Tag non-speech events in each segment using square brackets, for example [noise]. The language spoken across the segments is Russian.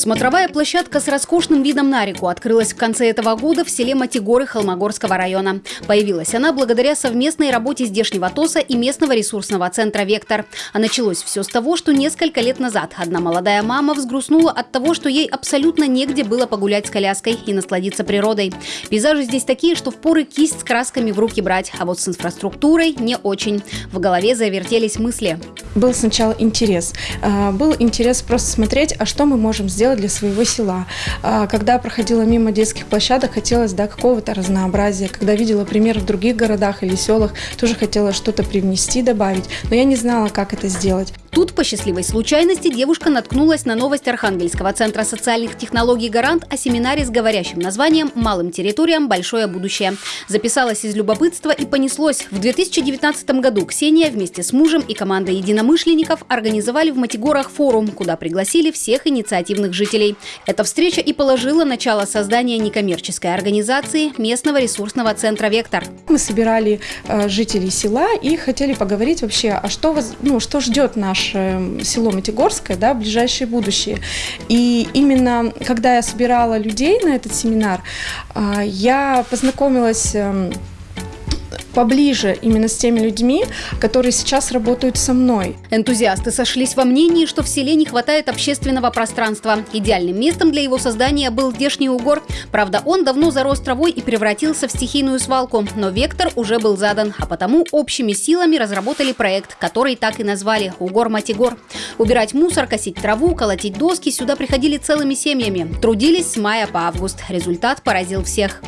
Смотровая площадка с роскошным видом на реку открылась в конце этого года в селе Матигоры Холмогорского района. Появилась она благодаря совместной работе здешнего ТОСа и местного ресурсного центра «Вектор». А началось все с того, что несколько лет назад одна молодая мама взгрустнула от того, что ей абсолютно негде было погулять с коляской и насладиться природой. Пейзажи здесь такие, что впоры кисть с красками в руки брать, а вот с инфраструктурой не очень. В голове завертелись мысли. Был сначала интерес. А, был интерес просто смотреть, а что мы можем сделать для своего села. А, когда проходила мимо детских площадок, хотелось да, какого-то разнообразия. Когда видела пример в других городах или селах, тоже хотела что-то привнести, добавить. Но я не знала, как это сделать. Тут по счастливой случайности девушка наткнулась на новость Архангельского центра социальных технологий «Гарант» о семинаре с говорящим названием «Малым территориям. Большое будущее». Записалась из любопытства и понеслось. В 2019 году Ксения вместе с мужем и командой единомышленников организовали в Матигорах форум, куда пригласили всех инициативных жителей. Эта встреча и положила начало создания некоммерческой организации местного ресурсного центра «Вектор». Мы собирали э, жителей села и хотели поговорить вообще, а что, ну, что ждет наш наше село Матигорское, да, ближайшее будущее. И именно когда я собирала людей на этот семинар, а, я познакомилась поближе именно с теми людьми, которые сейчас работают со мной. Энтузиасты сошлись во мнении, что в селе не хватает общественного пространства. Идеальным местом для его создания был здешний угор. Правда, он давно зарос травой и превратился в стихийную свалку. Но вектор уже был задан, а потому общими силами разработали проект, который так и назвали «Угор-Матигор». Убирать мусор, косить траву, колотить доски сюда приходили целыми семьями. Трудились с мая по август. Результат поразил всех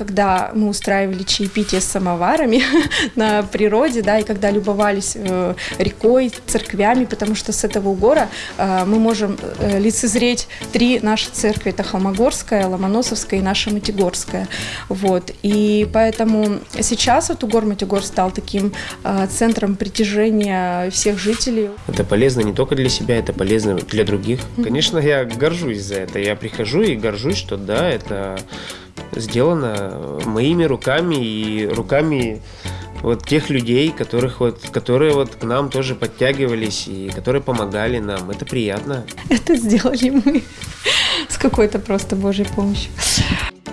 когда мы устраивали чаепитие с самоварами [laughs] на природе, да, и когда любовались э, рекой, церквями, потому что с этого угора э, мы можем э, лицезреть три наши церкви. Это Холмогорская, Ломоносовская и наша Матигорская. Вот. И поэтому сейчас вот угор Матигор стал таким э, центром притяжения всех жителей. Это полезно не только для себя, это полезно для других. Конечно, я горжусь за это. Я прихожу и горжусь, что да, это сделано моими руками и руками вот тех людей, которых вот, которые вот к нам тоже подтягивались и которые помогали нам. Это приятно. Это сделали мы [laughs] с какой-то просто Божьей помощью.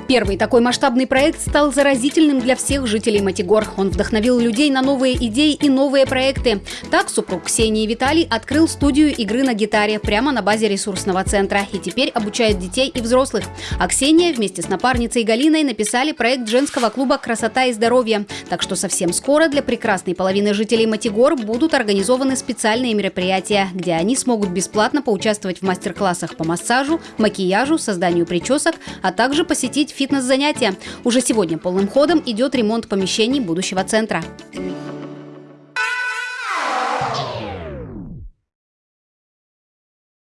Первый такой масштабный проект стал заразительным для всех жителей Матигор. Он вдохновил людей на новые идеи и новые проекты. Так супруг Ксении Виталий открыл студию игры на гитаре прямо на базе ресурсного центра и теперь обучает детей и взрослых. А Ксения вместе с напарницей Галиной написали проект женского клуба «Красота и здоровье». Так что совсем скоро для прекрасной половины жителей Матигор будут организованы специальные мероприятия, где они смогут бесплатно поучаствовать в мастер-классах по массажу, макияжу, созданию причесок, а также посетить фитнес-занятия. Уже сегодня полным ходом идет ремонт помещений будущего центра.